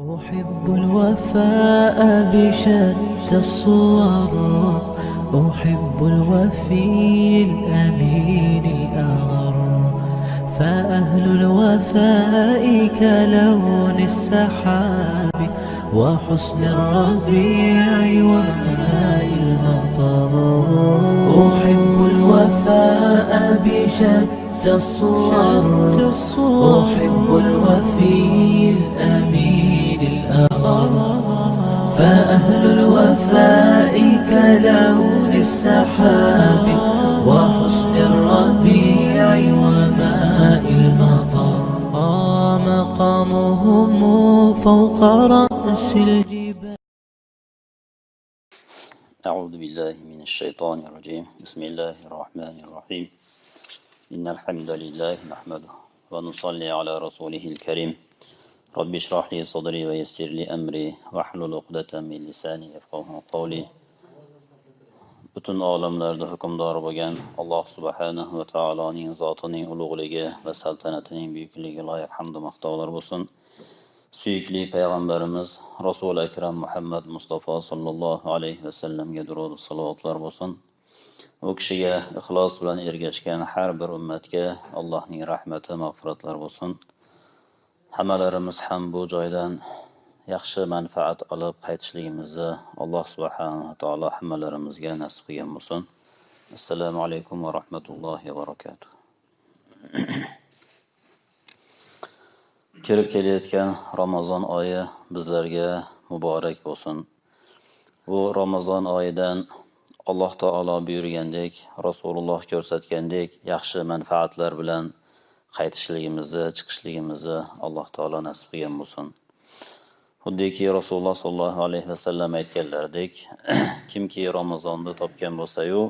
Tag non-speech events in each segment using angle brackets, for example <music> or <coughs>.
أحب الوفاء بشتى الصور أحب الوفي الأمين الأغر. فأهل الوفاء كلون السحاب وحسن الربيع وماء المطر. أحب الوفاء بشتى الصور أحب الوفي الأمين فأهل الوفاء كلون السحاب وحسن الربيع وماء المطر. مقامهم فوق رأس الجبال. أعوذ بالله من الشيطان الرجيم. بسم الله الرحمن الرحيم. إن الحمد لله نحمده ونصلي على رسوله الكريم. رب اشرح لي صدري ويسر لي أمري واحلل عقدة من لساني يفقه قولي butun olamlarda hukmdor bo'lgan alloh subhanahu va taoloning zotining ulug'ligi va saltanatining buyukligi loyiq hamdu maqtovlar bo'lsin suyukli payg'ambarimiz rasuli akram muhammad mustafa sollallohu alayhi vasallamga durud salovatlar bo'lsin u kishiga ixlos bilan ergashgan har bir ummatga allohning rahmati mag'firatlar bo'lsin Hammalarimiz ham bu joydan yaxshi manfaat olib qaytishligimizni alloh subhanava taolo hammalarimizga nasib qilgan bo'lsin. Assalomu alaykum va rahmatullohi va barakatuh. <coughs> Kirib kelayotgan ramazon oyi bizlarga muborak bo'lsin. Bu ramazon oyidan alloh taolo buyurgandek rasululloh ko'rsatgandek yaxshi manfaatlar bilan qaytishligimizni chiqishligimizni alloh taolo nasib qilgan bo'lsin. Xuddiki rasululloh sollallohu alayhi vasallam aytganlaridek <clears throat> kimki ramazonni topgan bo'lsayu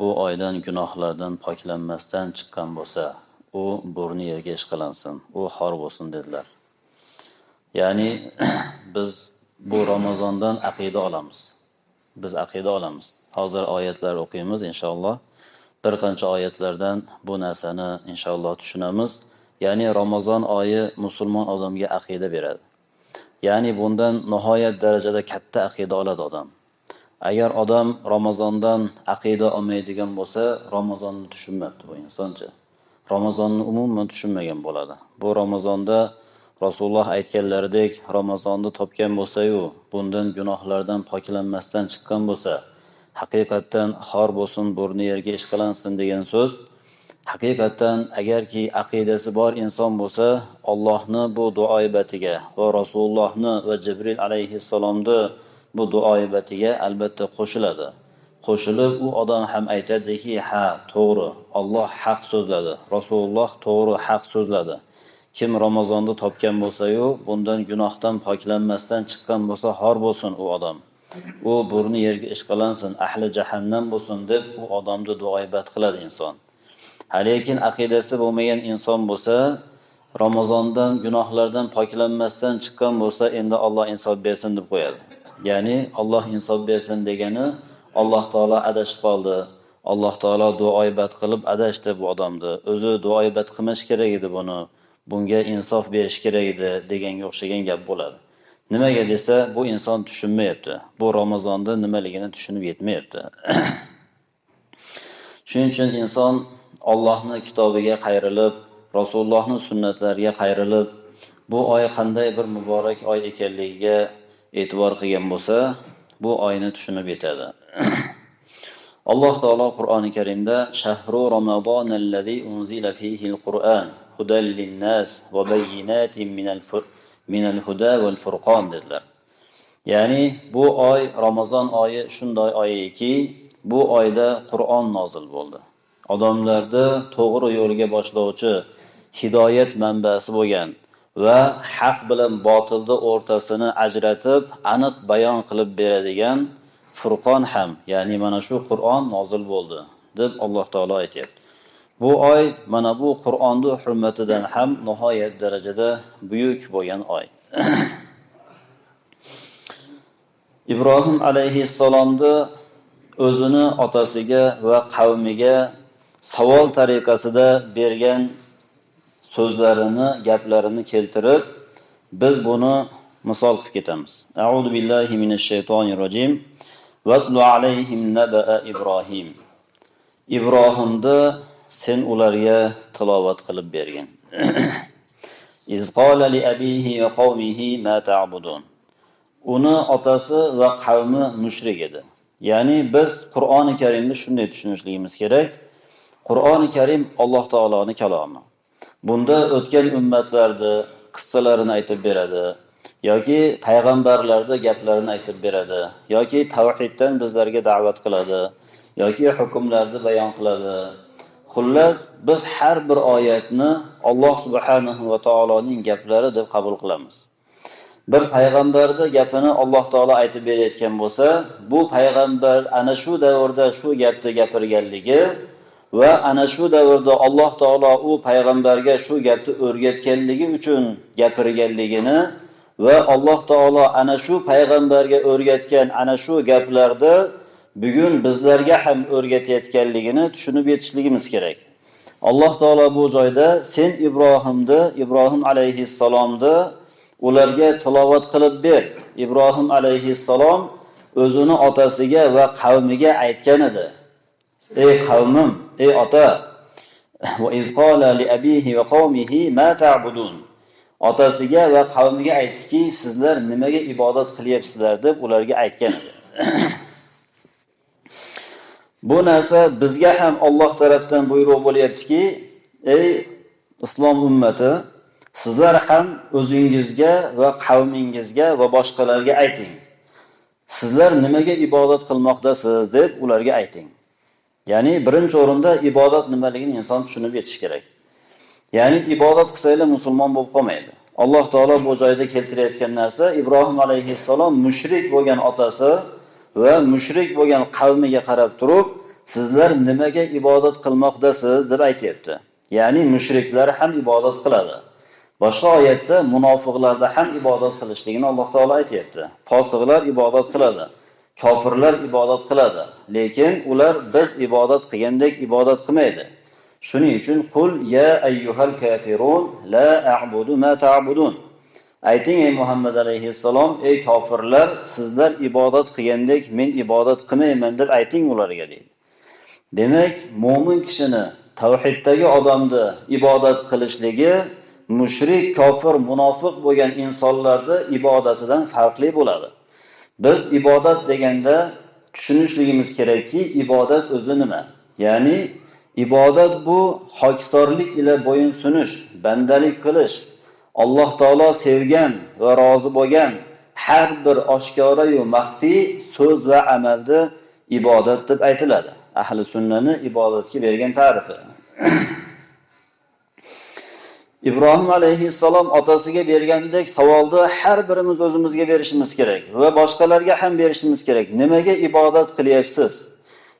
bu oydan gunohlardan poklanmasdan chiqqan bo'lsa u burni yerga ishqalansin u xor bo'lsin dedilar. Ya'ni <clears throat> biz bu ramazondan aqida olamiz. Biz aqida olamiz. Hozir oyatlar o'qiymiz inshaalloh. Bir qancha oyatlardan bu narsani inshaalloh tushunamiz. Ya'ni ramazon oyi musulmon odamga aqida beradi. Ya'ni bundan nihoyat darajada katta aqida oladi odam. Agar odam ramazondan aqida olmaydigan bo'lsa ramazonni tushunmabdi bu insoncha. Ramazonni umuman tushunmagan bo'ladi. Bu ramazonda rasululloh aytganlaridek ramazonni topgan bo'lsayu bundan gunohlardan poklanmasdan chiqqan bo'lsa haqiqatdan xor bo'lsin burni yerga ishqalansin degan so'z. Haqiqatdan agarki aqidasi bor inson bo'lsa ollohni bu duoibatiga va rasulullohni va jibril alayhissalomni bu duoibatiga albatta qo'shiladi. Qo'shilib u odam ham aytadiki ha to'g'ri olloh haq so'zladi rasululloh to'g'ri haq so'zladi. Kim ramazonni topgan bo'lsayu bundan gunohdan poklanmasdan chiqqan bo'lsa xor bo'lsin u odam. U burni yerga ishqalansin ahli jahannam bo'lsin deb u odamni duoibat qiladi inson. Lekin aqidasi bo'lmagan inson bo'lsa ramazondan gunohlardan poklanmasdan chiqqan bo'lsa endi olloh insof bersin deb qo'yadi. Ya'ni olloh insof bersin degani alloh taolo adashib qoldi. Alloh taolo duoibat qilib adashdi bu odamni. O'zi duoibat qilmash kerak edi buni. Bunga insof berish kerak edi deganga o'xshagan gap bo'ladi. Nimaga desa bu inson tushunmayapti. Bu ramazonni nimaligini tushunib yetmayapti. <clears throat> Shuning uchun inson ollohni kitobiga qayrilib rasulullohni sunnatlariga qayrilib bu oy qanday bir muborak oy ekanligiga e'tibor qilgan bo'lsa bu oyni tushunib yetadi. <clears throat> Alloh taolo qur'oni karimda shahru ramazon allazi unzila fihi al-qur'an linnas va bayyinatin minal minal huda val furqon dedilar. Ya'ni bu oy ramazon oyi shunday oyiki bu oyda qur'on nozil bo'ldi. Odamlarni to'g'ri yo'lga boshlovchi hidoyat manbasi bo'lgan va haq bilan botilni o'rtasini ajratib aniq bayon qilib beradigan furqon ham ya'ni mana shu qur'on nozil bo'ldi deb alloh taolo aytyapti. Bu oy mana bu qur'onni hurmatidan ham nihoyat darajada buyuk bo'lgan oy. <clears throat> Ibrohim alayhissalomni o'zini otasiga va qavmiga savol tariqasida bergan so'zlarini gaplarini keltirib biz buni misol qilib ketamiz. Auzu billahi minash shaytonir rojim vatlu alayhim naba ibrohim ibrohimni sen ularga tilovat qilib bergin. <clears throat> Iz qala li abihi va qavmihi ma ta'budun. Uni otasi va qavmi mushrik edi. Ya'ni biz qur'oni karimni shunday tushunishligimiz kerak. Qur'oni karim alloh taoloni kalomi. Bunda o'tgan ummatlarni qissalarini aytib beradi yoki payg'ambarlarni gaplarini aytib beradi yoki tavhiddan bizlarga da'vat qiladi yoki hukmlarni bayon qiladi xullas biz har bir oyatni alloh subhanahu va taoloning gaplari deb qabul qilamiz. Bir payg'ambarni gapini alloh taolo aytib berayotgan bo'lsa bu payg'ambar ana shu davrda shu gapni gapirganligi va ana shu davrda alloh taolo u payg'ambarga shu gapni o'rgatganligi uchun gapirganligini va alloh taolo ana shu payg'ambarga o'rgatgan ana shu gaplarni bugun bizlarga ham o'rgatayotganligini tushunib yetishligimiz kerak. Alloh taolo bu joyda sen ibrohimni ibrohim alayhissalomni ularga tilovat qilib ber. Ibrohim alayhissalom o'zini otasiga va qavmiga aytgan edi. Ey qavmim ey ota otasiga va qavmiga aytdiki sizlar nimaga ibodat qilyapsizlar? deb ularga aytgan edi. <clears throat> bu narsa bizga ham Alloh tarafdan buyruq bo'lyaptiki ey islom ummati sizlar ham o'zingizga va qavmingizga va boshqalarga ayting. Sizlar nimaga ibodat qilmoqdasiz deb ularga ayting. Ya'ni birinchi o'rinda ibodat nimaligini inson tushunib yetish kerak. Ya'ni ibodat qilsanglar musulmon bo'lib qolmaydi. Alloh taolo bu joyda keltirayotgan narsa ibrohim alayhissalom mushrik bo'lgan otasi va mushrik bo'lgan qavmiga qarab turib sizlar nimaga ibodat qilmoqdasiz? deb aytyapti. Ya'ni mushriklar ham ibodat qiladi. Boshqa oyatda munofiqlarda ham ibodat qilishligini alloh taolo aytyapti. Fosiqlar ibodat qiladi kofirlar ibodat qiladi lekin ular biz ibodat qilgandek ibodat qilmaydi. Shuning uchun qul ya ayyuhal kafirun la a'budu ma ta'budun. Ayting ey muhammad alayhissalom ey kofirlar sizlar ibodat qilgandek men ibodat qilmayman deb ayting ularga deydi. Demak mo'min kishini tavhiddagi odamni ibodat qilishligi mushrik kofir munofiq bo'lgan insonlarni ibodatidan farqli bo'ladi. Biz ibodat deganda tushunishligimiz kerakki ibodat o'zi nima? Ya'ni ibodat bu hokisorlik ila bo'yinsunish bandalik qilish alloh taolo sevgan va rozi bo'lgan har bir oshkorayu maxfiy so'z va amalni ibodat deb aytiladi. Ahli sunnani ibodatga bergan ta'rifi. <clears throat> Ibrohim alayhissalom otasiga bergandek savolni har birimiz o'zimizga berishimiz kerak va boshqalarga ham berishimiz kerak. Nimaga ibodat qilyapsiz?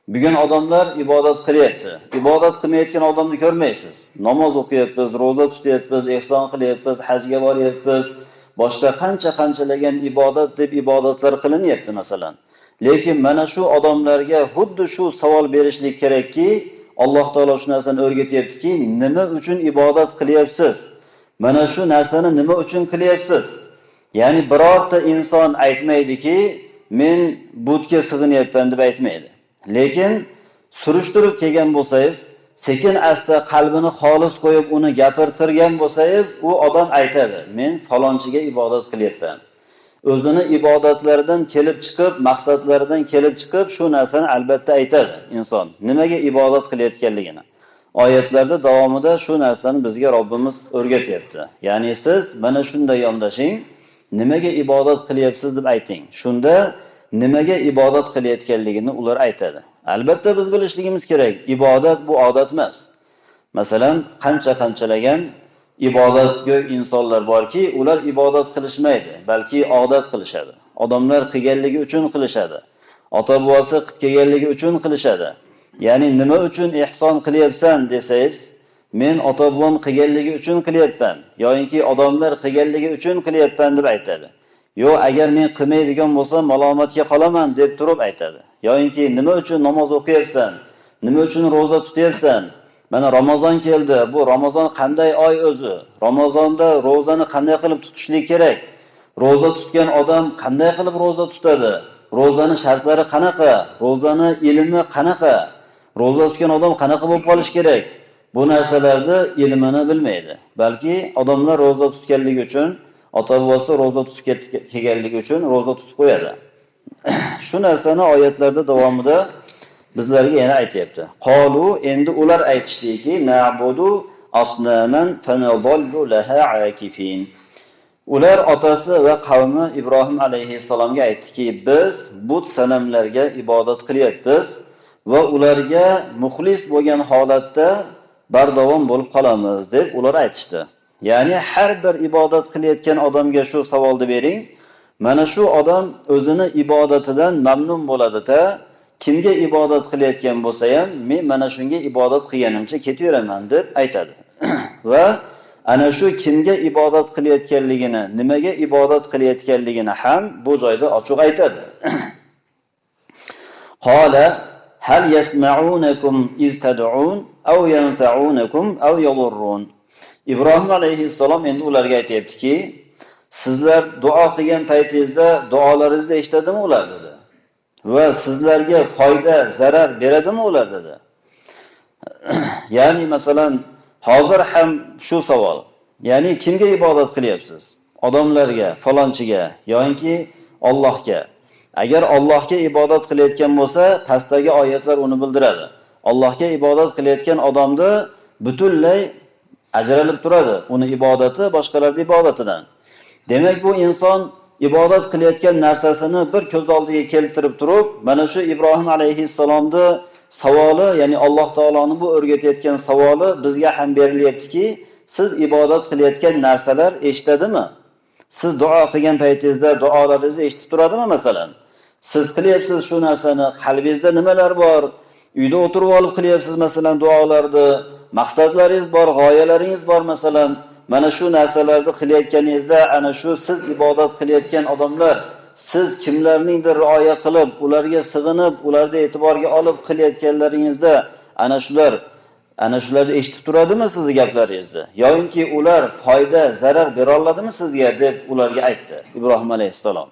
Bugun odamlar ibodat qilyapti. Ibodat qilmayotgan odamni ko'rmaysiz. Namoz o'qiyapmiz ro'za tutyapmiz ehson qilyapmiz hajga boryapmiz. Boshqa qancha qanchalagan ibodat deb ibodatlar qilinyapti masalan. Lekin mana shu odamlarga xuddi shu savol berishlik kerakki alloh taolo shu narsani o'rgatyaptiki nima uchun ibodat qilyapsiz? Mana shu narsani nima uchun qilyapsiz? Ya'ni birorta inson aytmaydiki men butga sig'inyapman deb aytmaydi. Lekin surishtirib kelgan bo'lsangiz sekin asta qalbini xolis qo'yib uni gapirtirgan bo'lsangiz u odam aytadi men falonchiga ibodat qilyapman. O'zini ibodatlaridan kelib chiqib maqsadlaridan kelib chiqib shu narsani albatta aytadi inson. Nimaga ibodat qilayotganligini. Oyatlarda davomida shu narsani bizga robbimiz o'rgatyapti. Ya'ni siz mana shunday yondashing nimaga ibodat qilyapsiz? deb ayting. Shunda nimaga ibodat qilayotganligini ular aytadi. Albatta biz bilishligimiz kerak ibodat bu odat emas. Masalan qancha qanchalagan ibodatgo'y insonlar borki ular ibodat qilishmaydi balki odat qilishadi. Odamlar qilganligi uchun qilishadi ota bobosi qilib kelganligi uchun qilishadi. Ya'ni nima uchun ehson qilyapsan desangiz men ota bobom qilganligi uchun qilyapman yoyinki odamlar qilganligi uchun qilyapman deb aytadi. Yo, agar men qilmaydigan bo'lsam malomatga qolaman deb turib aytadi. Yoyinki nima uchun namoz o'qiyapsan? Nima uchun ro'za tutyapsan? Mana ramazon keldi. Bu ramazon qanday oy o'zi? Ramazonda ro'zani qanday qilib tutishlik kerak? Ro'za tutgan odam qanday qilib ro'za tutadi? Ro'zani shartlari qanaqa? Ro'zani ilmi qanaqa? Ro'za tutgan odam qanaqa bo'lib qolishi kerak? Bu narsalarni ilmini bilmaydi. Balki odamlar ro'za tutganligi uchun ota bobosi ro'za tutib kelganligi uchun ro'za tutib qo'yadi. <clears throat> Shu narsani oyatlarda davomida bizlarga yana aytyapti. Qolu endi ular aytishdiki nabudu asnaman laha akifin ular otasi va qavmi ibrohim alayhissalomga aytdiki biz but sanamlarga ibodat qilyapmiz va ularga muxlis bo'lgan holatda bardavom bo'lib qolamiz deb ular aytishdi. Ya'ni har bir ibodat qilayotgan odamga shu savolni bering. Mana shu odam o'zini ibodatidan mamnun bo'ladida. Kimga ibodat qilayotgan bo'lsa ham men mana shunga ibodat qilganimcha ketaveraman deb aytadi. <clears throat> Va ana shu kimga ibodat qilayotganligini nimaga ibodat qilayotganligini ham bu joyda ochiq aytadi. <clears throat> Qola hal yasma'unakum iz tad'un aw yanfa'unakum aw yadurrun? Ibrohim alayhissalom endi ularga aytyaptiki sizlar duo qilgan paytingizda duolaringizni eshitadimi ular dedi. Va sizlarga foyda zarar beradimi ular dedi. <clears throat> Ya'ni masalan hozir ham shu savol ya'ni kimga ibodat qilyapsiz? Odamlarga falonchiga yoki Allohga. agar Allohga ibodat qilayotgan bo'lsa pastdagi oyatlar uni bildiradi. Allohga ibodat qilayotgan odamni butunlay ajralib turadi. Uni ibodati boshqalarni ibodatidan. Demak bu inson ibodat qilayotgan narsasini bir ko'z oldiga keltirib turib mana shu ibrohim alayhissalomni savoli ya'ni alloh taoloni bu o'rgatayotgan savoli bizga ham berilyaptiki siz ibodat qilayotgan narsalar eshitadimi? Siz duo qilgan paytingizda duolaringizni eshitib turadimi masalan? Siz qilyapsiz shu narsani qalbingizda nimalar bor? Uyda o'tirib olib qilyapsiz masalan duolarni. Maqsadlaringiz bor g'oyalaringiz bor. Masalan mana shu narsalarni qilayotganingizda ana shu siz ibodat qilayotgan odamlar siz kimlarningdir rioya qilib ularga sig'inib ularni e'tiborga olib qilayotganlaringizda ana shular ana shularni eshitib turadimi sizni gaplaringizni? Yoyinki ular foyda zarar bera oladimi sizga? deb ularga aytdi ibrohim alayhissalom.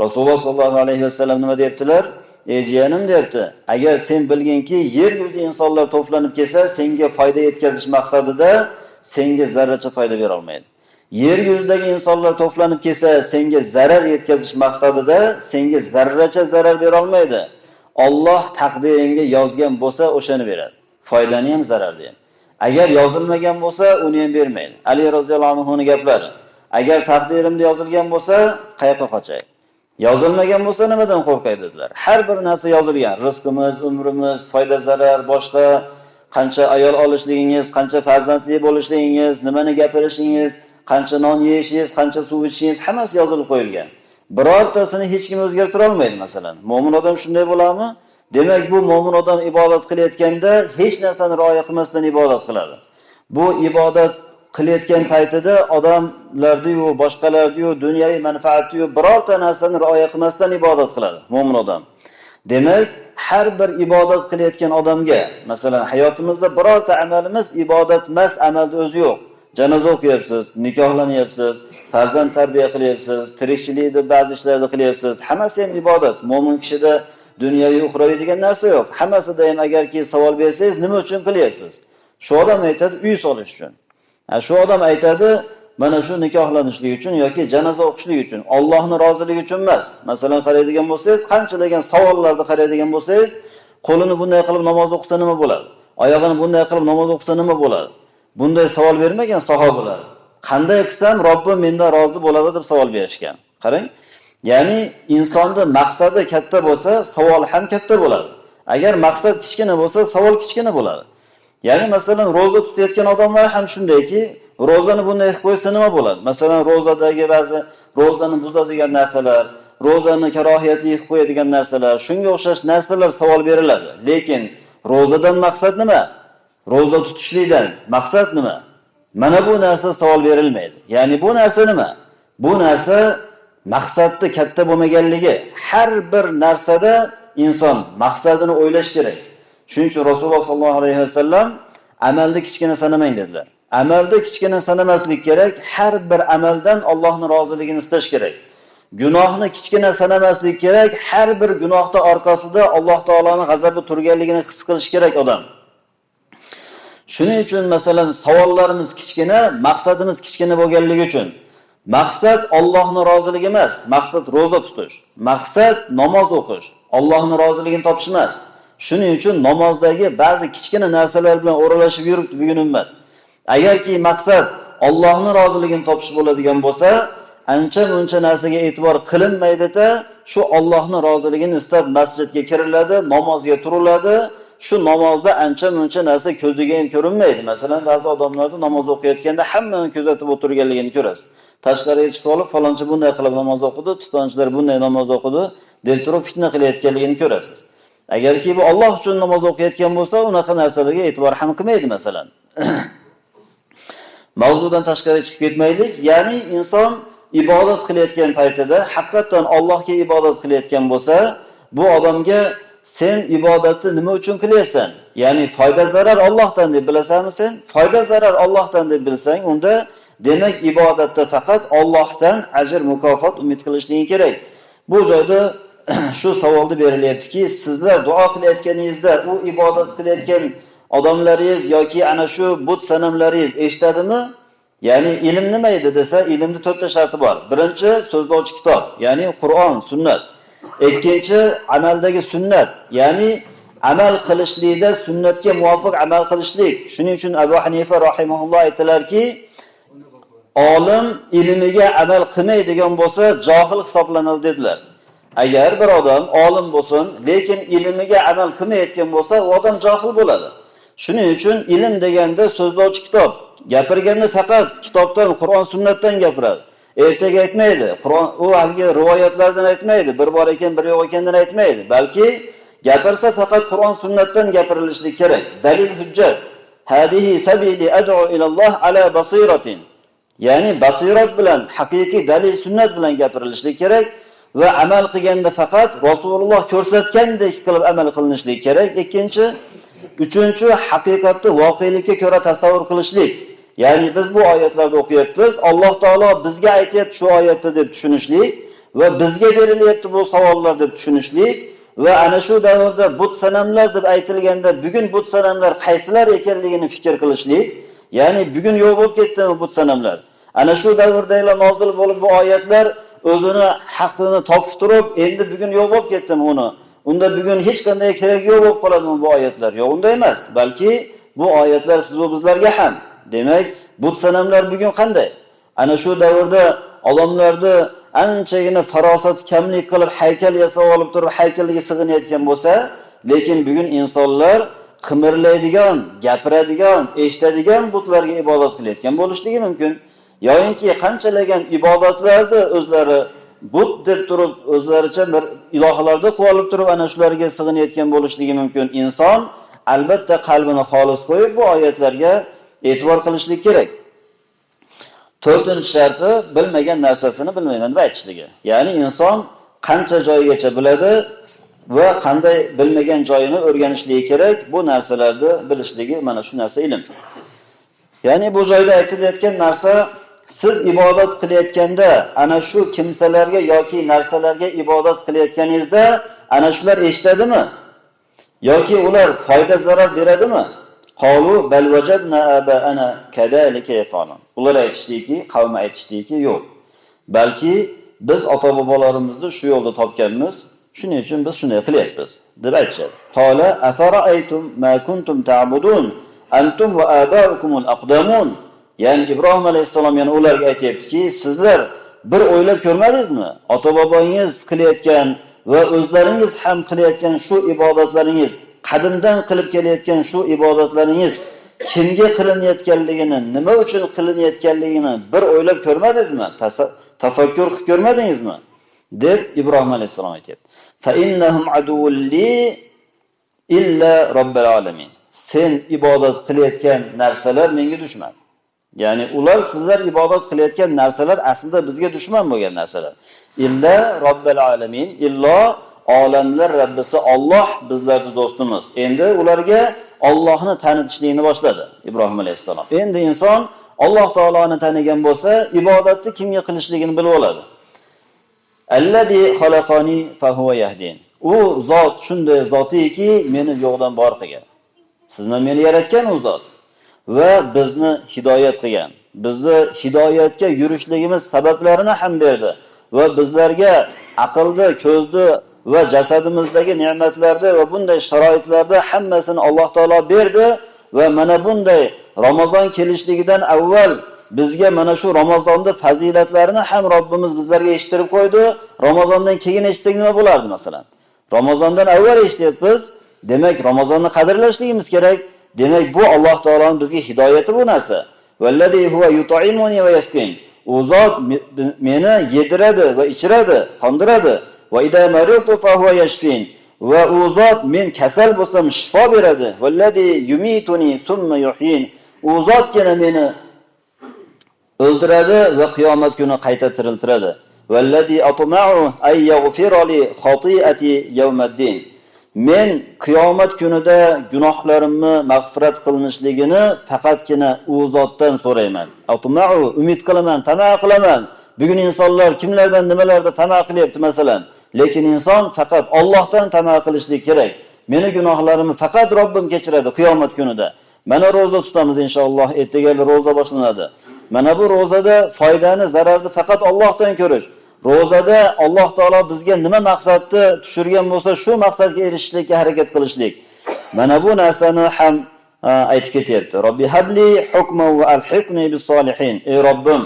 Rasululloh sollallohu alayhi vasallam nima deyaptilar ey jiyanim deyapti agar sen bilginki yer yuzida insonlar to'planib kelsa senga foyda yetkazish maqsadida senga zarracha foyda bera olmaydi. Yer yuzidagi insonlar to'planib kelsa senga zarar yetkazish maqsadida senga zarracha zarar bera olmaydi. Olloh taqdiringga yozgan bo'lsa o'shani beradi. Foydani ham zararni ham agar yozilmagan bo'lsa uni ham bermaydi. Ali roziyallohu anhuni gaplari agar taqdirimda yozilgan bo'lsa qayoqqa qochay yozilmagan bo'lsa nimadan qo'rqay dedilar. Har bir narsa yozilgan. Rizqimiz umrimiz foyda zarar boshqa qancha ayol olishligingiz qancha farzandli bo'lishligingiz nimani gapirishingiz qancha non yeyishingiz qancha suv ichishingiz hammasi yozilib qo'yilgan. Birortasini hech kim o'zgartira olmaydi masalan. Mo'min odam shunday bo'ladimi? Demak bu mo'min odam ibodat qilayotganda hech narsani rioya qilmasdan ibodat qiladi. Bu ibodat qilayotgan paytida odamlarniyu boshqalarniyu dunyoviy manfaatniyu birorta narsani rioya qilmasdan ibodat qiladi mo'min odam. Demak har bir ibodat qilayotgan odamga masalan hayotimizda birorta amalimiz ibodat emas amalni o'zi yo'q. Janoza o'qiyapsiz nikohlanyapsiz farzand tarbiya qilyapsiz tirikchilikni ba'zi ishlarni qilyapsiz hammasi ham ibodat. Mo'min kishida dunyoviy uxroviy degan narsa yo'q. Hammasida ham agarki savol bersangiz nima uchun qilyapsiz? Shu odam aytadi uy solish uchun. Shu odam aytadi mana shu nikohlanishlik uchun yoki janoza o'qishlik uchun Allohning roziligi uchun emas. Masalan, qaraydigan bo'lsangiz, qanchalagan savollarni qaraydigan bo'lsangiz, qo'lini bunday qilib namoz o'qisa nima bo'ladi? Oyog'ini bunday qilib namoz o'qisa nima bo'ladi? Bunday savol bermagan sahobalar. Qanday qilsam Robbim mendan rozi bo'ladi deb savol berishgan. Qarang, ya'ni insonni maqsadi katta bo'lsa, savol ham katta bo'ladi. Agar maqsad kichkina bo'lsa, savol kichkina bo'ladi. Ya'ni masalan, ro'za tutayotgan odamlar ham shundayki, ro'zani bunday qilib qo'ysa nima bo'ladi? Masalan ro'zadagi ba'zi ro'zani buzadigan narsalar ro'zani karohiyatli qilib qo'yadigan narsalar shunga o'xshash narsalar savol beriladi. Lekin ro'zadan maqsad nima? Ro'za tutishlikdan maqsad nima? Mana bu narsa savol berilmaydi. Ya'ni bu narsa nima? Bu narsa maqsadni katta bo'lmaganligi. Har bir narsada inson maqsadini o'ylash kerak. Shuning uchun rasululloh sollallohu alayhi vasallam amalni kichkina sanamang dedilar. Amalda kichkina sanamaslik kerak har bir amaldan Allohning roziligini istash kerak. Gunohni kichkina sanamaslik kerak har bir gunohda orqasida alloh taolaning g'azabi turganligini his qilish kerak odam. Shuning uchun masalan savollarimiz kichkina maqsadimiz kichkina bo'lganligi uchun. Maqsad Allohning roziligi emas maqsad ro'za tutish. Maqsad namoz o'qish Allohning roziligini topish emas. Shuning uchun namozdagi ba'zi kichkina narsalar bilan o'ralashib yuribdi bugun ummat agarki maqsad Allohning roziligini topish bo'ladigan bo'lsa ancha muncha narsaga e'tibor qilinmaydida shu Allohning roziligini istab masjidga kiriladi namozga turiladi. Shu namozda ancha muncha narsa ko'ziga ham ko'rinmaydi. Masalan ba'zi odamlarda namoz o'qiyotganda hammani kuzatib o'tirganligini ko'rasiz. Tashqariga chiqib olib falonchi bunday qilib namoz o'qidi pistonchilar bunday namoz o'qidi deb turib fitna qilayotganligini ko'rasiz. Agarki bu Alloh uchun namoz o'qiyotgan bo'lsa unaqa narsalarga e'tibor ham qilmaydi masalan. <clears throat> Mavzudan tashqari chiqib ketmaylik. Ya'ni inson ibodat qilayotgan paytida haqiqatan Allohga ibodat qilayotgan bo'lsa bu odamga sen ibodatni nima uchun qilyapsan? Ya'ni foyda zarar Allohdan deb bilasanmi sen? Foyda zarar Allohdan deb bilsang unda demak ibodatda faqat Allohdan ajr mukofot umid qilishliging kerak. Bu joyda <clears throat> shu savolni berilyaptiki sizlar duo qilayotganingizda u ibodat qilayotgan odamlaringiz yoki ana shu but sanamlaringiz eshitadimi? Ya'ni ilm nima edi desa ilmni to'rtta sharti bor. Birinchi so'zlovchi kitob ya'ni qur'on sunnat. Ikkinchi amaldagi sunnat ya'ni amal qilishlikda sunnatga muvofiq amal qilishlik. Shuning uchun abu hanifa rahimaulloh aytdilarki olim ilmiga amal qilmaydigan bo'lsa johil hisoblanadi dedilar. Agar bir odam olim bo'lsin lekin ilmiga amal qilmayotgan bo'lsa u odam johil bo'ladi. Shuning uchun ilm deganda so'zlovchi kitob gapirganda faqat kitobdan qur'on sunnatdan gapiradi. Ertaga aytmaydi qur'on u haligi rivoyatlardan aytmaydi bir bor ekan bir yo'q ekandan aytmaydi. Balki gapirsa faqat qur'on sunnatdan gapirilishligi kerak. Dalil hujjat. Hadihi sabili ad'u ilalloh ala basiratin. Ya'ni basirat bilan haqiqiy dalil sunnat bilan gapirilishligi kerak. Va amal qilganda faqat rasululloh ko'rsatgandek qilib amal qilinishlik kerak. Ikkinchi uchinchi haqiqatni voqelikka ko'ra tasavvur qilishlik. Ya'ni biz bu oyatlarni o'qiyapmiz. Alloh taolo bizga aytyapti shu oyatda deb tushunishlik va bizga berilyapti bu savollar deb tushunishlik va ana shu davrda but sanamlar deb aytilganda bugun but sanamlar qaysilar ekanligini fikr qilishlik. Ya'ni bugun yo'q bo'lib ketdimi but sanamlar. Ana shu davrda nozil bo'lib bu oyatlar o'zini haqini topib turib endi bugun yo'q bo'lib ketdimi uni. Unda bugun hech qanday kerak yo'q bo'lib qoladimi bu oyatlar. Yo'q unday emas balki bu oyatlar siz va bizlarga ham. Demak but sanamlar bugun qanday? Ana shu davrda odamlarni anchagina farosat kamlik qilib haykal yasab olib turib haykalga sig'inayotgan bo'lsa lekin bugun insonlar qimirlaydigan gapiradigan eshitadigan butlarga ibodat qilayotgan bo'lishligi mumkin. Yoyinki qanchalagan ibodatlarni o'zlari but deb turib o'zlaricha bir ilohlarni qilib olib turib ana shularga sig'inayotgan bo'lishligi mumkin. Inson albatta qalbini xolis qo'yib bu oyatlarga e'tibor qilishlik kerak. To'rtinchi sharti bilmagan narsasini bilmayman deb aytishligi. Ya'ni inson qancha joygacha biladi va qanday bilmagan joyini o'rganishligi kerak bu narsalarni bilishligi mana shu narsa ilm. Ya'ni bu joyda aytilayotgan narsa siz ibodat qilayotganda ana shu kimsalarga yoki narsalarga ibodat qilayotganingizda ana shular eshitadimi? Yoki ular foyda zarar beradimi? Qalu bal vajadna abaana kadalika yafalun ular aytishdiki qavm aytishdiki yo'q. Balki biz ota bobolarimizni shu yo'lda topganmiz shuning uchun biz shunday qilyapmiz deb aytishadi. Afara afara'aytum ma kuntum ta'budun? Antum va abaukumul aqdamun. Ya'ni ibrohim alayhissalom yana ularga aytyaptiki sizlar bir o'ylab ko'rmadingizmi? Ota bobongiz qilayotgan va o'zlaringiz ham qilayotgan shu ibodatlaringiz qadimdan qilib kelayotgan shu ibodatlaringiz kimga qilinayotganligini nima uchun qilinayotganligini bir o'ylab ko'rmadingizmi? Tafakkur qilib ko'rmadingizmi? deb ibrohim alayhissalom aytyapti. Illa robbil alamin. Sen ibodat qilayotgan narsalar menga dushman ya'ni ular sizlar ibodat qilayotgan narsalar aslida bizga dushman bo'lgan narsalar illa robbil alamin illo olamlar Rabbisi Alloh bizlarning do'stimiz. Endi ularga Allohni tanitishlikni boshladi Ibrohim alayhissalom. Endi inson Alloh taoloni tanigan bo'lsa, ibodatni kimga qilishligini bilib oladi. Allazi xalaqani fa huwa yahdin. U zot shunday zotiki, meni yo'qdan bor qilgan. Sizni meni yaratgan u zot va bizni hidoyat qilgan. Bizni hidoyatga yurishligimiz sabablarini ham berdi va bizlarga aqlni, ko'zni va jasadimizdagi ne'matlarni va bunday sharoitlarda hammasini Alloh taolo berdi va mana bunday Ramazon kelishligidan avval bizga mana shu Ramazonda fazilatlarini ham Robbimiz bizlarga eshittirib qo'ydi. Ramazondan keyin eshitsak nima bo'lardi masalan? Ramazondan avval eshityapmiz. Demak, Ramazonni qadrlashligimiz kerak. Demak, bu Alloh taoloning bizga hidoyati bu narsa. Vallazi huwa yut'imuni va yaskin. U zot meni yediradi va ichiradi, qondiradi. Va idza maritu fa huwa yashfin. Va u zot men kasal bo'lsam shifo beradi. Vallazi yumituni thumma yuhyin. U zotgina meni o'ldiradi va qiyomat kuni qayta tiriltiradi. Vallazi atma'u ay yaghfira li khati'ati yawmiddin. Men qiyomat kunida gunohlarimni mag'firat qilinishligini faqatgina u zotdan so'rayman. Atma'u umid qilaman, tama qilaman. Bugun insonlar kimlardan nimalarda tama qilyapti masalan, lekin inson faqat Allohdan tama qilishlik kerak. Meni gunohlarimni faqat Robbim kechiradi qiyomat kunida. Mana roza tutamiz inshaalloh, ertaga roza boshlanadi. Mana bu rozada foydani, zararni faqat Allohdan ko'rish. Rozada Alloh taolo bizga nima maqsadni tushirgan bo'lsa, shu maqsadga erishishlikka harakat qilishlik. Mana bu narsani ham e, aytib ketyapti. Robbi habli hukman va alhiqni bis solihin. Ey Robbim,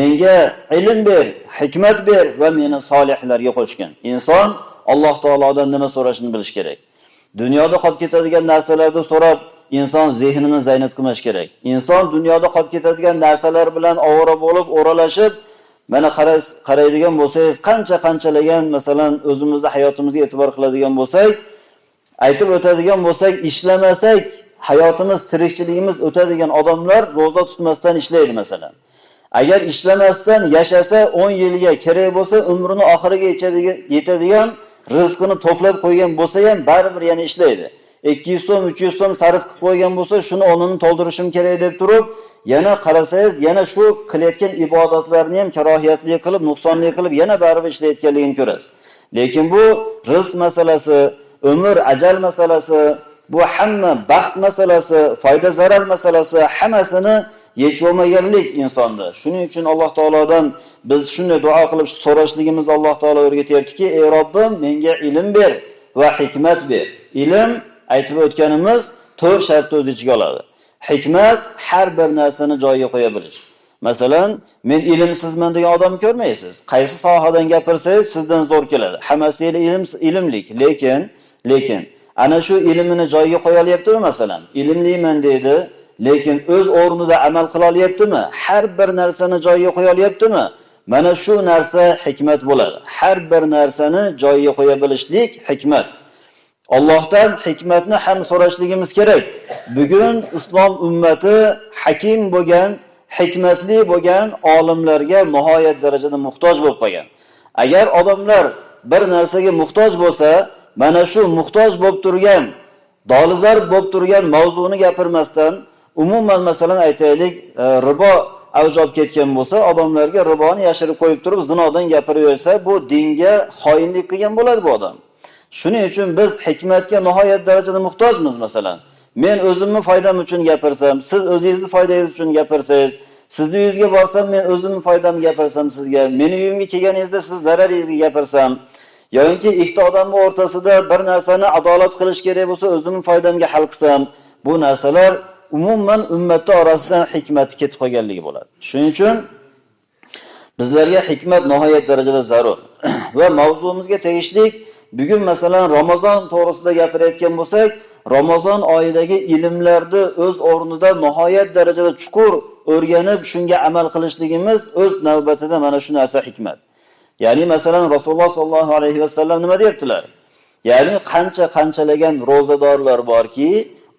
menga ilm ber, hikmat ber va meni solihlarga qo'shgin. Inson Alloh taolodan nima so'rashini bilish kerak. Dunyoda qolib ketadigan narsalarni so'rab inson zehnini zaynat qilmash kerak. Inson dunyoda qolib ketadigan narsalar bilan ovora bo'lib, o'ralashib, mana qaraydigan bo'lsangiz, qancha-qanchalagan masalan o'zimizni hayotimizga e'tibor qiladigan bo'lsak, aytib o'tadigan bo'lsak, ishlamasak hayotimiz, tirikchiligimiz o'tadigan odamlar roza tutmasdan ishlaydi masalan. Agar ishlamasdan yashasa 10 yilga kerak bo'lsa, umrini oxiriga yetadigan rizqini to'plab qo'ygan bo'lsa ham baribir yana ishlaydi. 200 so'm, 300 so'm sarf qilib qo'ygan bo'lsa, shuni o'rnini to'ldirishim kerak deb turib, yana qarasangiz, yana shu qilayotgan ibodatlarni ham karohiyatli qilib, nuqsonli qilib, yana baribir ishlayotganligini ko'rasiz. Lekin bu rizq masalasi, umr, ajal masalasi, bu hamma baxt masalasi, foyda zarar masalasi hammasini yechib insonda. Shuning uchun Alloh taolodan biz shunday duo qilib so'rashligimiz Alloh taolo o'rgatyaptiki, ey Robbim, menga ilm ber va hikmat ber. Ilm aytib o'tganimiz to'rt shartni o'z ichiga oladi. Hikmat har bir narsani joyiga qo'ya bilish. Masalan, men ilmsizman degan odam ko'rmaysiz. Qaysi sohadan gapirsangiz sizdan zo'r keladi. Hammasi ilm ilmlik, lekin lekin ana shu ilmini joyiga qo'ya olyaptimi masalan? Ilmliman deydi, lekin o'z o'rnida amal qila olyaptimi? Har bir narsani joyiga qo'ya olyaptimi? Mana shu narsa hikmat bo'ladi. Har bir narsani joyiga qo'ya bilishlik hikmat. Allohdan hikmatni ham so'rashligimiz kerak. Bugun islom ummati hakim bo'lgan, hikmatli bo'lgan olimlarga nihoyat darajada muhtoj bo'lib qolgan. Agar odamlar bir narsaga muhtoj bo'lsa, mana shu muhtoj bo'lib turgan, dolizar bo'lib turgan mavzuni gapirmasdan, umuman masalan aytaylik, e, ribo avj olib ketgan bo'lsa, odamlarga riboni yashirib qo'yib turib, zinodan gapiraversa, bu dinga xoinlik qilgan bo'ladi bu odam. Shuning uchun biz hikmatga nihoyat darajada muhtojmiz masalan. Men o'zimni foydam uchun gapirsam, siz o'zingizni foydangiz uchun gapirsangiz, sizni uyingizga borsam men o'zimni foydamni gapirsam sizga, meni uyimga kelganingizda siz zararingizga gapirsam, yoki ikkita odamning o'rtasida bir narsani adolat qilish kerak bo'lsa, o'zimni foydamga hal qilsam, bu narsalar umuman ummatda orasidan hikmat ketib qolganligi bo'ladi. Shuning uchun bizlarga hikmat nihoyat darajada zarur. <clears throat> Va mavzuimizga tegishlik bugun masalan Ramazon to'g'risida gapirayotgan bo'lsak, Ramazon oyidagi ilmlarni o'z o'rnida nihoyat darajada chuqur o'rganib, shunga amal qilishligimiz o'z navbatida mana shu narsa hikmat. Ya'ni masalan Rasululloh sollallohu alayhi vasallam nima deyaptilar? Ya'ni qancha qanchalagan rozadorlar borki,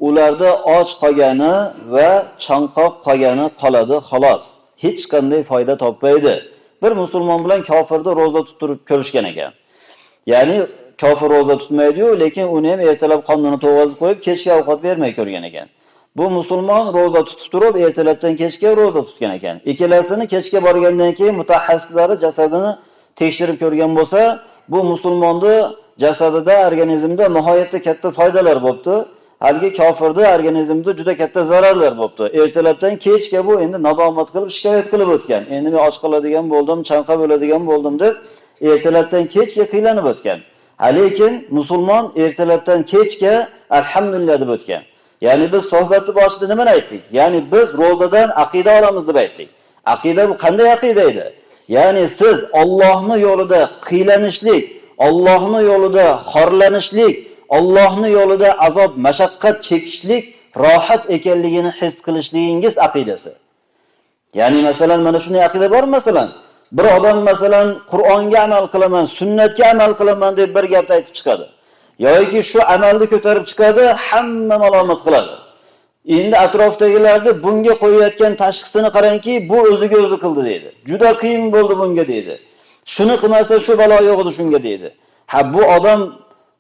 ularda och qolgani va chanqoq qolgani qoladi xolos. Hech qanday foyda topmaydi. Bir musulmon bilan kofirni roza tuttirib ko'rishgan ekan. Ya'ni kofir ro'za tutmaydi-yu, lekin uni ham ertalab qonnini to'g'azib qo'yib, kechga ovqat bermay ko'rgan ekan. Bu musulmon ro'za tutib turib, ertalabdan kechga ro'za tutgan ekan. Ikkalasini kechga borgandan keyin mutaxassislari jasadini tekshirib ko'rgan bo'lsa, bu musulmonni jasadida, organizmida nihoyatda katta foydalar bo'pti. haligi kofirni organizmida juda katta zararlar bo'pti. Ertalabdan kechga bu endi nadomat qilib, shikoyat qilib o'tgan. Endi men och qoladigan bo'ldim, chanqab o'ladigan bo'ldim deb ertalabdan kechga qiylanib o'tgan. Lekin musulmon ertalabdan kechga alhamdulillah deb o'tgan. Ya'ni biz suhbatni boshida nima aytdik? Ya'ni biz ro'zadan aqida olamiz deb aytdik. Aqida bu qanday aqida edi? Ya'ni siz Allohning yo'lida qiylanishlik, Allohning yo'lida xorlanishlik Allohning yo'lida azob, mashaqqat chekishlik rohat ekanligini his qilishligingiz aqidasi. Ya'ni masalan mana shunday aqida bor masalan, bir odam masalan Qur'onga amal qilaman, sunnatga amal qilaman deb bir gapni aytib chiqadi. yoki shu amalni ko'tarib chiqadi, hamma malomat qiladi. Endi atrofdagilarni bunga qo'yayotgan tashxisini qarangki, bu o'ziga o'zi qildi deydi. Juda qiyin bo'ldi bunga deydi. Shuni qilmasa shu balo yo'q edi shunga deydi. Ha bu odam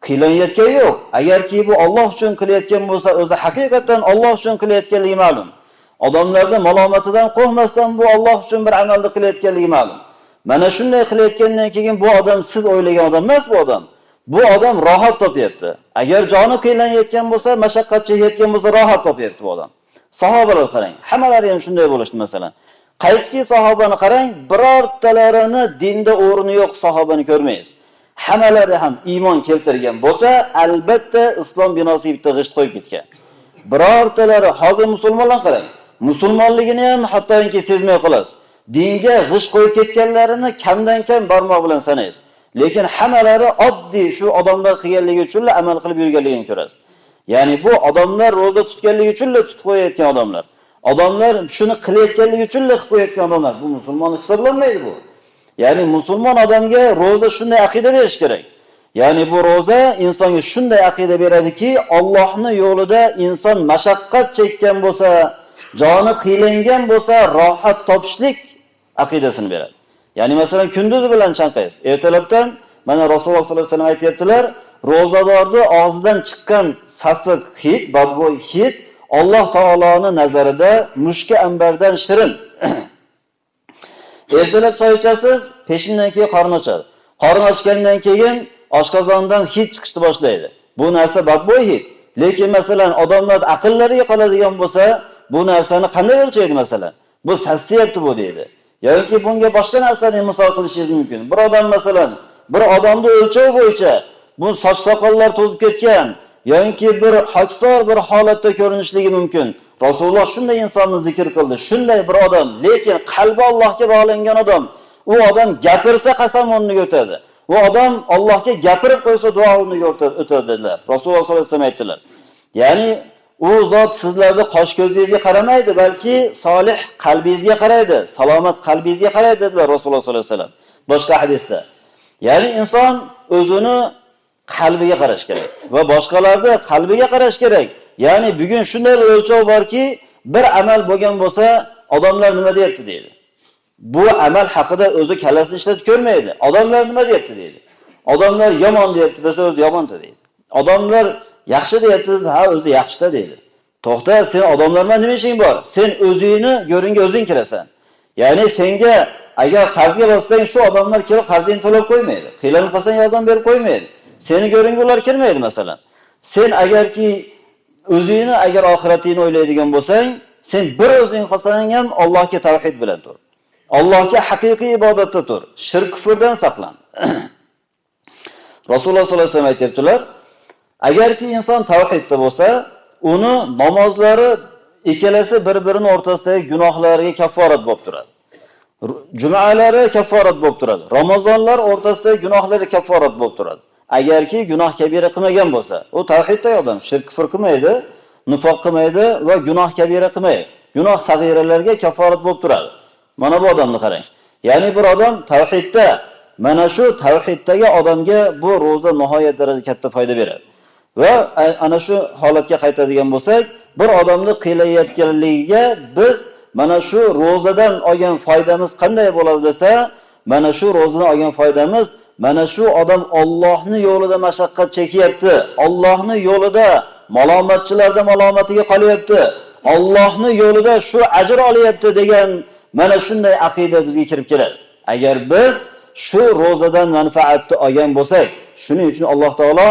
qilayotgan yo'q. Agarki bu Alloh uchun qilayotgan bo'lsa, o'zi haqiqatan Alloh uchun qilayotganligi ma'lum. Odamlarni malomatidan qo'rqmasdan bu Alloh uchun bir amalni qilayotganligi ma'lum. Mana shunday qilayotgandan keyin bu odam siz o'ylagan odam emas bu odam. Bu odam rohat topyapti. Agar joni qiylanayotgan bo'lsa, mashaqqat chekayotgan bo'lsa, rohat topyapti bu odam. Sahobalar qarang, hammalari ham shunday bo'lishdi masalan. Qaysiki sahobani qarang, birortalarini dinda o'rni yo'q sahobani ko'rmaysiz. hammalari ham iymon keltirgan bo'lsa, albatta islom binosiga bitta g'isht qo'yib ketgan. Birortalari hozir musulmonlar qarang, musulmonligini ham hattoki sezmay qolasiz. Dinga g'ish qo'yib ketganlarini kamdan kam barmoq bilan sanaysiz. Lekin hammalari oddiy shu odamlar qilganligi uchun amal qilib yurganligini ko'rasiz. Ya'ni bu odamlar roza tutganligi uchun tutib qo'yayotgan odamlar. Odamlar shuni qilayotganligi uchun qilib qo'yayotgan odamlar. Bu musulmon hisoblanmaydi bu. Ya'ni musulmon odamga roza shunday aqida berish kerak. Ya'ni bu roza insonga shunday aqida beradiki, Allohning yo'lida inson mashaqqat chekkan bo'lsa, joni qiylangan bo'lsa, rohat topishlik aqidasini beradi. Ya'ni masalan kunduzi bilan chanqaysiz. Ertalabdan mana Rasululloh sollallohu alayhi vasallam aytayaptilar, ro'zadorni og'zidan chiqqan sasiq hid, badbo'y hid Alloh taoloning nazarida mushka ambardan shirin. <clears throat> Ertalab choy ichasiz, peshindan keyin qorin ochadi. Qorin ochgandan keyin oshqozondan hid chiqishni boshlaydi. Bu narsa badbo'y hid. Lekin masalan odamlar aqllariga qoladigan bo'lsa, bu narsani qanday o'lchaydi masalan? Bu sassiyapti bu deydi. yoki bunga boshqa narsani misol qilishingiz mumkin. Bir odam masalan, bir odamni o'lchov bo'yicha bu soch soqollar to'zib ketgan yoki bir hoksor bir holatda ko'rinishligi mumkin. Rasululloh shunday insonni zikr qildi. Shunday bir odam, lekin qalbi Allohga bog'langan odam, u odam gapirsa qasam o'rniga o'tadi. U odam Allohga gapirib qo'ysa duo o'rniga o'tadi dedilar. Rasululloh sollallohu alayhi vasallam aytdilar. Ya'ni u zot sizlarni qosh ko'zingizga qaramaydi, balki solih qalbingizga qaraydi, salomat qalbingizga qaraydi dedilar Rasululloh sollallohu alayhi vasallam. Boshqa hadisda. Ya'ni inson o'zini qalbiga qarash kerak va boshqalarni qalbiga qarash kerak. Ya'ni bugun shunday o'lchov borki, bir amal bo'lgan bo'lsa, odamlar nima deyapti deydi. Bu amal haqida o'zi kallasini ishlatib ko'rmaydi. Odamlar nima deyapti deydi. Odamlar yomon deyapti desa o'zi yomonda deydi. Odamlar yaxshi deyapti, ha o'zi yaxshida deydi. To'xta, sen odamlar bilan nima ishing bor? Sen o'zingni ko'ringa o'zing kirasan. Ya'ni senga agar qarzga bossang, shu odamlar kelib qarzingni to'lab qo'ymaydi. Qiylanib qolsang yordam berib qo'ymaydi. Seni ko'ringa ular kirmaydi masalan. Sen agarki o'zingni agar oxiratingni o'ylaydigan bo'lsang, sen bir o'zing qolsang ham Allohga tavhid bilan tur. Allohga haqiqiy ibodatda tur. Shirk kufrdan saqlan. <clears throat> Rasululloh sollallohu alayhi vasallam aytibdilar, agarki inson tavhidda bo'lsa, uni namozlari ikkalasi bir-birini o'rtasidagi gunohlarga kafforat bo'lib turadi. Jumalari kafforat bo'lib turadi. Ramazonlar o'rtasidagi gunohlari kafforat bo'lib turadi. Agarki gunoh kabira qilmagan bo'lsa, u tavhidda odam, shirk kufr qilmaydi, nifoq qilmaydi va gunoh kabira qilmaydi. Gunoh sag'iralarga kafforat bo'lib turadi. Mana bu odamni qarang. Ya'ni bir odam tavhidda, mana shu tavhiddagi odamga bu roza nihoyat darajada katta foyda beradi. Va ana shu holatga qaytadigan bo'lsak, bir odamni qiylayotganligiga biz mana shu rozadan olgan foydamiz qanday bo'ladi desa, mana shu rozadan olgan foydamiz mana shu odam Allohning yo'lida mashaqqat chekyapti. Allohning yo'lida malomatchilarda malomatiga qolyapti. Allohning yo'lida shu ajr olyapti degan mana shunday aqida bizga kirib keladi. Agar biz shu ro'zadan manfaatni olgan bo'lsak, shuning uchun Alloh taolo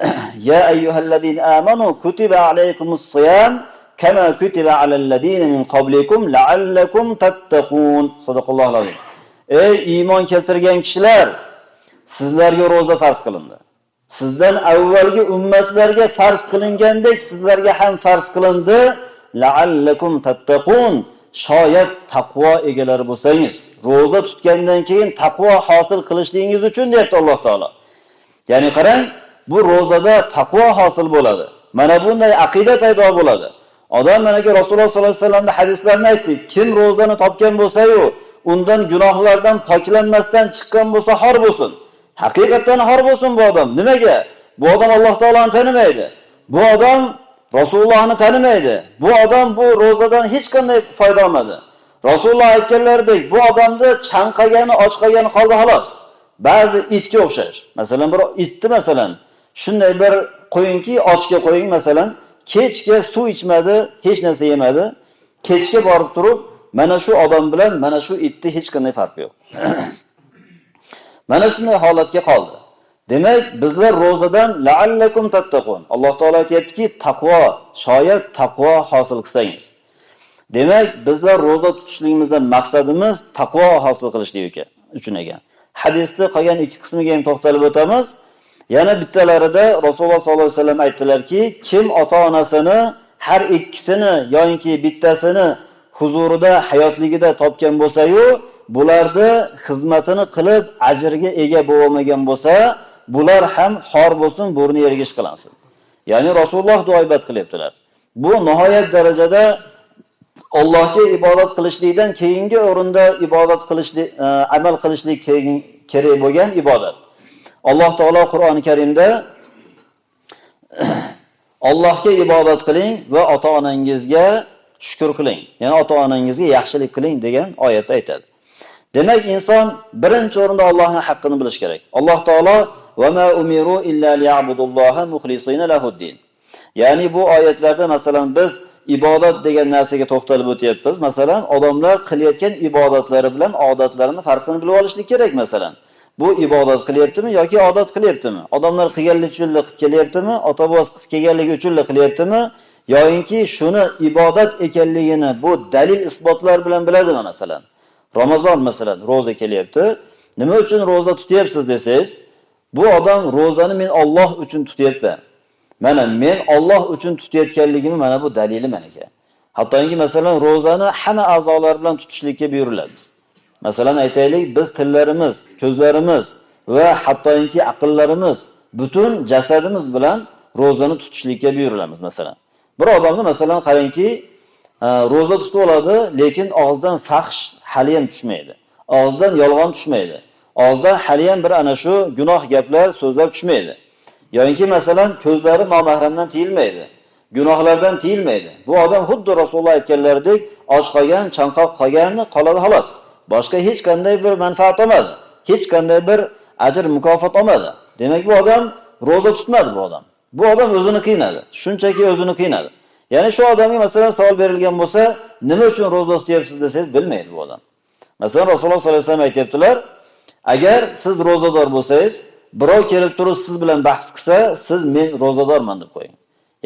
<clears throat> ya ayyuhallazina amanu kutiba alaykumus كما kama kutiba alal ladina min qablikum la'allakum tattaqun. الله العظيم Ey iymon keltirgan kishilar, sizlarga ro'za farz qilindi. Sizdan avvalgi ummatlarga farz qilingandek sizlarga ham farz qilindi. La'allakum tattaqun. Shoyat taqvo egalari bo'lsangiz, ro'za tutgandan keyin taqvo hosil qilishligingiz uchun deyapti Alloh taolo. Ya'ni qarang, bu ro'zada taqvo hosil bo'ladi. Mana bunday aqida paydo bo'ladi. Odam manaki Rasululloh sollallohu alayhi vasallamning hadislarini aytdik. Kim ro'zani topgan bo'lsa-yu, undan gunohlardan poklanmasdan chiqqan bo'lsa xor bo'lsin. Haqiqatan xor bo'lsin bu odam. Nimaga? Bu odam Alloh taoloni tanimaydi. Bu odam Rasulullohni tanimaydi. Bu odam bu ro'zadan hech qanday foyda olmadi. Rasululloh aytganlaridek, bu odamni chanqagani, ochqagani qoldi xolos. Ba'zi itga o'xshash. Masalan, bir itni masalan, shunday bir qo'yingki, ochga qo'ying masalan, kechga suv ichmadi, hech narsa yemadi. Kechga borib turib, mana shu odam bilan mana shu itni hech qanday farqi yo'q. <clears throat> mana shunday holatga qoldi. Demak, bizlar ro'zadan la'allakum tattaqun. Alloh taolo aytayaptiki, taqvo, shoyat taqvo hosil qilsangiz. Demak, bizlar ro'za tutishligimizdan maqsadimiz taqvo hosil qilishlik ekan, uchun ekan. Hadisda qolgan ikki qismiga ham to'xtalib o'tamiz. Yana bittalarida Rasululloh sollallohu alayhi vasallam aytdilarki, kim ota-onasini har ikkisini yoki bittasini huzurida hayotligida topgan bo'lsa-yu, bularni xizmatini qilib ajrga ega bo'lmagan bo'lsa, bular ham xor bo'lsin, burni yerga ishqilansin. Ya'ni Rasululloh duoibat qilyaptilar. Bu nihoyat darajada Allohga ibodat qilishlikdan keyingi o'rinda ibodat qilishlik, e, amal qilishlik kerak bo'lgan ibodat. Alloh taolo Qur'oni Karimda Allohga ibodat qiling va ota-onangizga shukr qiling. Ya'ni ota-onangizga yaxshilik qiling degan oyatda aytadi. Demak, inson birinchi o'rinda Allohning haqqini bilish kerak. Alloh taolo va ma umiru illa liya'budulloha mukhlisina lahuddin. Ya'ni bu oyatlarda masalan biz ibodat degan narsaga to'xtalib o'tyapmiz. Masalan, odamlar qilayotgan ibodatlari bilan odatlarini farqini bilib olishlik kerak masalan. Bu ibodat qilyaptimi yoki odat qilyaptimi? Odamlar qilganlik uchun qilib kelyaptimi? Ota-bobos qilib kelganligi uchun qilyaptimi? yoyinki shuni ibodat ekanligini bu dalil isbotlar bilan biladimi masalan? Ramazon masalan roza kelyapti. Nima uchun roza tutyapsiz desangiz, bu odam rozani men Alloh uchun tutyapman. Mana men Alloh uchun tutayotganligimni mana bu dalili meniki. Hattoki masalan rozani hamma a'zolar bilan tutishlikka buyuriladi. Masalan aytaylik, biz tillarimiz, ko'zlarimiz va hattoki aqllarimiz butun jasadimiz bilan rozani tutishlikka buyurilamiz masalan. Bir odamni masalan qarangki, e, roza tutib oladi, lekin og'zidan fahsh hali ham tushmaydi. Og'zidan yolg'on tushmaydi. Og'zidan hali ham bir ana shu gunoh gaplar, so'zlar tushmaydi. Yo'inki masalan ko'zlari nomahramdan tiyilmaydi. Gunohlardan tiyilmaydi. Bu odam xuddi Rasululloh aytganlaridek och qolgan, chanqoq qolganni qoladi xolos. Boshqa hech qanday bir manfaat olmadi. Hech qanday bir ajr mukofot olmadi. Demak bu odam roza tutmadi bu odam. Bu odam o'zini qiynadi. Shunchaki o'zini qiynadi. Ya'ni shu odamga masalan savol berilgan bo'lsa, nima uchun roza tutyapsiz desangiz bilmaydi bu odam. Masalan Rasululloh sollallohu alayhi vasallam aytyaptilar agar siz rozador bo'lsangiz, birov kelib turib siz bilan bahs qilsa, siz men rozadorman deb qo'ying.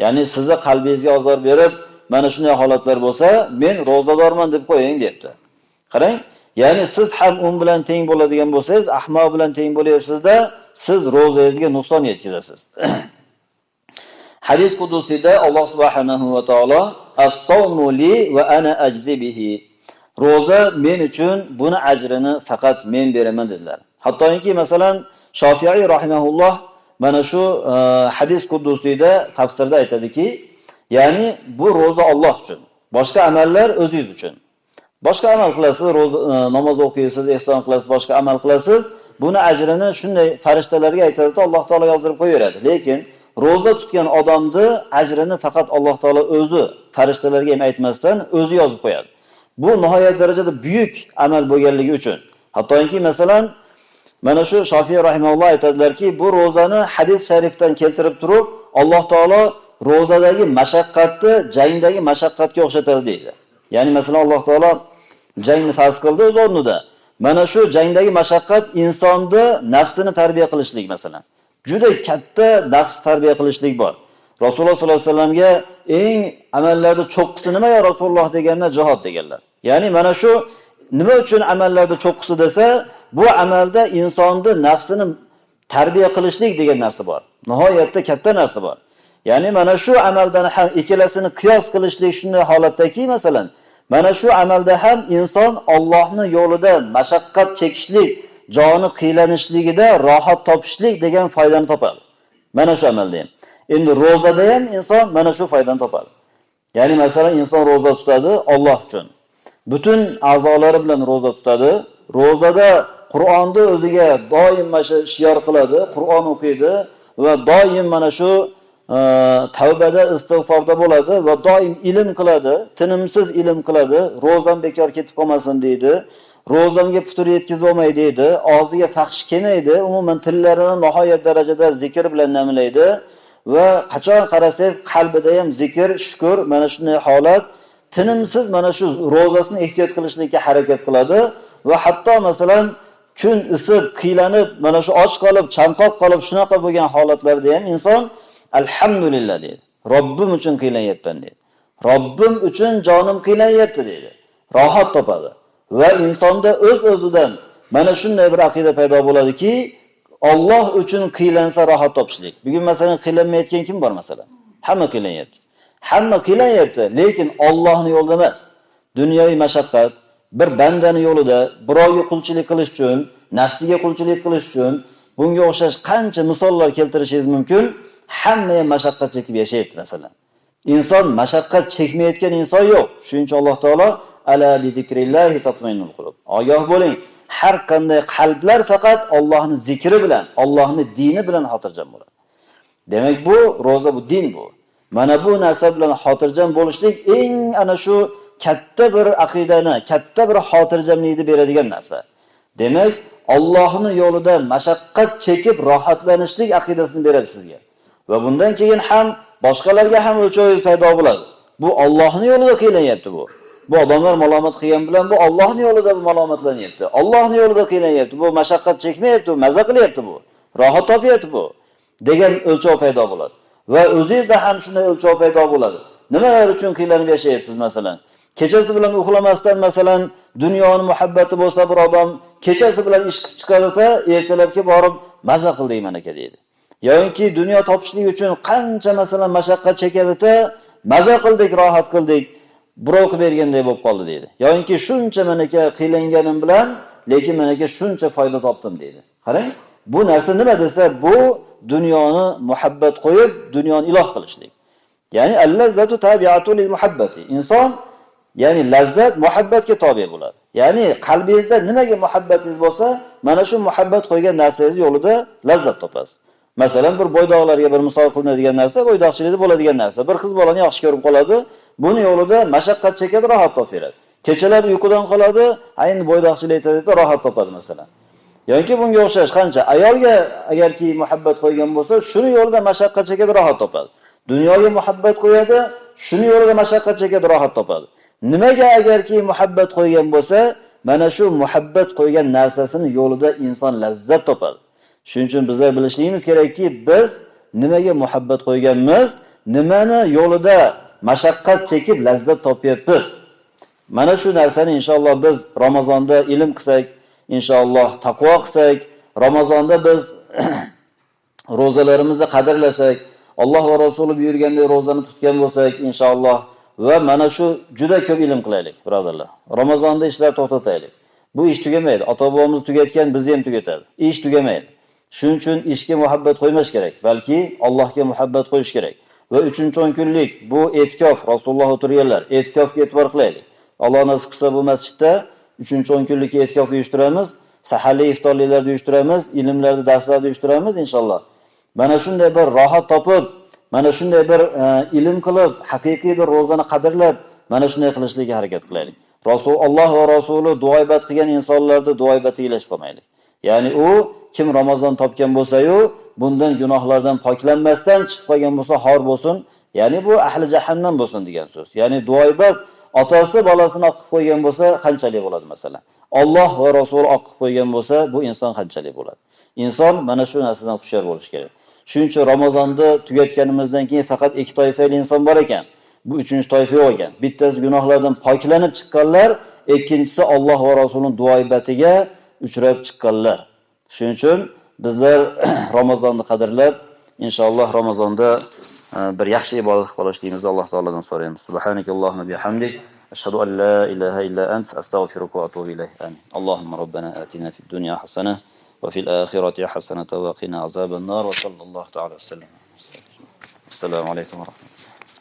Ya'ni sizni qalbingizga ozor berib, mana shunday holatlar bo'lsa, men rozadorman deb qo'ying debdi. Qarang, ya'ni siz ham un bilan teng bo'ladigan bo'lsangiz, ahmoq bilan teng bo'lyapsizda, siz rozangizga nuqson yetkazasiz. <clears throat> Hadis qudusida Alloh subhanahu va taolo as-sawmu li va ana ajzi bihi. Roza men uchun buni ajrini faqat men beraman dedilar. Hattoki masalan Shofiyiy rahimahulloh mana shu e, hadis qudusida tafsirda aytadiki, ya'ni bu roza Alloh uchun, boshqa amallar o'zingiz uchun. Boshqa amal qilasiz, roza e, namoz o'qiysiz, ehson qilasiz, boshqa amal qilasiz, buni ajrini shunday farishtalarga aytadiki, Alloh taolo yozdirib qo'yaveradi. Lekin ro'za tutgan odamni ajrini faqat Alloh taolo o'zi farishtalarga ham aytmasdan o'zi yozib qo'yadi. Bu nihoyat darajada buyuk amal bo'lganligi uchun. Hattoki masalan mana shu shofiy rahimalloh aytadilarki bu ro'zani hadis sharifdan keltirib turib alloh taolo ro'zadagi mashaqqatni jangdagi mashaqqatga o'xshatadi deydi ya'ni masalan alloh taolo jangni farz qildi o'z o'rnida. Mana shu jangdagi mashaqqat insonni nafsini tarbiya qilishlik masalan. Juda katta nafs tarbiya qilishlik bor. Rasululloh sollallohu alayhi vasallamga eng amallarda cho'qqisi nima ya rasululloh? deganda jihod deganlar. Ya'ni mana shu nima uchun amallarda cho'qqisi desa bu amalda insonni nafsini tarbiya qilishlik degan narsa bor. Nihoyatda katta narsa bor. Ya'ni mana shu amaldan ham ikkalasini qiyos qilishlik shunday holatdaki masalan mana shu amalda ham inson Allohni yo'lida mashaqqat chekishlik joni qiylanishligida rohat topishlik degan foydani topadi. Mana shu amalda ham. Endi ro'zada ham inson mana shu foydani topadi. Ya'ni masalan inson ro'za tutadi Alloh uchun. Butun a'zolari bilan ro'za tutadi. Ro'zada qur'onni o'ziga doim mana shu shior qiladi qur'on o'qiydi va doim mana shu tavbada istig'forda bo'ladi va doim ilm qiladi tinimsiz ilm qiladi. Ro'zam bekor ketib qolmasin deydi. Ro'zamga putur yetkazolmay deydi. Og'ziga faxsh kelmaydi. Umuman tillarini nihoyat darajada zikr bilan namlaydi. Va qachon qarasangiz qalbida ham zikr shukur mana shunday holat tinimsiz mana shu ro'zasini ehtiyot qilishlikka harakat qiladi. Va hatto masalan kun isib qiylanib mana shu och qolib chanqoq qolib shunaqa bo'lgan holatlarda ham inson alhamdulillah deydi robbim uchun qiynayapman deydi robbim uchun jonim qiynayapti deydi rohat topadi va insonda o'z öz o'zidan mana shunday bir aqida paydo bo'ladiki Alloh uchun qiylansa rohat topishlik. Bugun masalan qiylanmayotgan kim bor masalan? Hamma qiylanyapti. Hamma qiylanyapti, lekin Allohning yo'lida emas. Dunyoviy mashaqqat, bir bandani yo'lida birovga qulchilik qilish uchun, nafsiga qulchilik qilish uchun bunga o'xshash qancha misollar keltirishingiz mumkin. Hamma ham mashaqqat chekib yashayapti masalan. Inson mashaqqat chekmayotgan inson yo'q. Shuning uchun Alloh taolo ala bi zikrillahi tatmainul qulub. Ogoh bo'ling, har qanday qalblar faqat Allohning zikri bilan, Allohning dini bilan xotirjam bo'ladi. Demak bu roza bu din bu. Mana bu narsa bilan xotirjam bo'lishlik eng ana shu katta bir aqidani, katta bir xotirjamlikni beradigan narsa. Demak, Allohning yo'lida mashaqqat chekib rohatlanishlik aqidasini beradi sizga. Va bundan keyin ham boshqalarga ham o'lchovingiz paydo bo'ladi. Bu Allohning yo'lida qiylanyapti bu. Bu odamlar malomat qilgan bilan bu Allohning yo'lida malomatlanyapti. Allohning yo'lida qiynayapti. Bu mashaqqat chekmayapti, maza qilyapti bu. Rohat topyapti bu degan o'lchov paydo bo'ladi. Va o'zingizda ham shunday o'lchov paydo bo'ladi. Nimalar uchun qiynalib yashayapsiz masalan? Kechasi bilan uxlamasdan masalan dunyoni muhabbati bo'lsa bir odam kechasi bilan ish qilib chiqadida ertalabki borib maza qildik mana aka deydi. yoki dunyo topishlik uchun qancha masalan mashaqqat chekadida maza qildik, rohat qildik, birov qilib berganday bo'lib qoldi deydi. Yoki shuncha menaka qiylanganim bilan, lekin menaka shuncha foyda topdim deydi. Qarang, bu narsa nima desa, bu dunyoni muhabbat qo'yib, dunyoni iloh qilishlik. Ya'ni allazatu tabi'atu lil muhabbati. Inson ya'ni lazzat muhabbatga tobe bo'ladi. Ya'ni qalbingizda nimaga muhabbatingiz bo'lsa, mana shu muhabbat qo'ygan narsangiz yo'lida lazzat topasiz. Masalan, bir bo'ydoqlarga bir misol qilinadigan narsa, bo'ydoqchilikda bo'ladigan narsa. Bir qiz bolani yaxshi ko'rib qoladi, buni yo'lida mashaqqat chekadi, rohat topadi. Kechalar uyqudan qoladi, ayni bo'ydoqchilik aytadi, rohat topadi masalan. yoki bunga o'xshash qancha ayolga agarki muhabbat qo'ygan bo'lsa, shuni yo'lida mashaqqat chekadi, rohat topadi. Dunyoga muhabbat qo'yadi, shuni yo'lida mashaqqat chekadi, rohat topadi. Nimaga agarki muhabbat qo'ygan bo'lsa, mana shu muhabbat qo'ygan narsasini yo'lida inson lazzat topadi. Shuning uchun bizlar bilishligimiz kerakki, biz nimaga muhabbat qo'yganmiz, nimani yo'lida mashaqqat chekib lazzat topyapmiz. Mana shu narsani inshaalloh biz Ramazonda ilm qilsak, inshaalloh taqvo qilsak, Ramazonda biz <clears throat> ro'zalarimizni qadrlasak, Alloh va Rasuli buyurgandek ro'zani tutgan bo'lsak, inshaalloh va mana shu juda ko'p ilm qilaylik, birodarlar. Ramazonda ishlar to'xtataylik. Bu ish tugamaydi. Ota-bobomiz tugatgan, bizni ham tugatadi. Ish tugamaydi. Shuning uchun ishga muhabbat qo'ymash kerak, balki Allohga muhabbat qo'yish kerak. Va 3-10 kunlik bu e'tikof, Rasululloh o'tirganlar, e'tikofga e'tibor qilaylik. Alloh nasib qilsa bu masjidda 3-10 kunlik e'tikof uyushtiramiz, saharli iftorliklarni uyushtiramiz, ilmlarni darslarni uyushtiramiz inshaalloh. Mana shunday bir rohat topib, mana shunday bir e, ilm qilib, haqiqiy bir ro'zani qadrlab, mana shunday qilishlikka harakat qilaylik. Rasul Alloh va Rasuli duoibat qilgan insonlarni duoibati ilash qolmaylik. Ya'ni u kim Ramazon topgan bo'lsa-yu, bundan gunohlardan poklanmasdan chiqib qolgan bo'lsa, xor bo'lsin. Ya'ni bu ahli jahannam bo'lsin degan so'z. Ya'ni duoibat otasi bolasini oqib qo'ygan bo'lsa, qanchalik bo'ladi masalan? Alloh va Rasul oqib qo'ygan bo'lsa, bu inson qanchalik bo'ladi? Inson mana shu narsadan hushyor bo'lish kerak. Shuning uchun Ramazonni tugatganimizdan keyin faqat ikki toifali inson bor ekan. Bu uchinchi toifa yo'q ekan. Bittasi gunohlardan poklanib chiqqanlar, ikkinchisi Alloh va Rasulining duoibatiga uchrab chiqqanlar. Shuning uchun bizlar <clears throat> Ramazonni qadrlab, inshaalloh Ramazonda e, bir yaxshi ibodat qilishligimizni Alloh taoladan so'raymiz. Subhanakallohumma bihamdik ashhadu an لا ilaha illa ant astagfiruka va atubu ilayk. Amin. ربنا robbana في fid dunya hasanah وفي الآخرة حسنة وقنا عذاب النار وصلى الله تعالى وسلم. السلام عليكم ورحمة الله.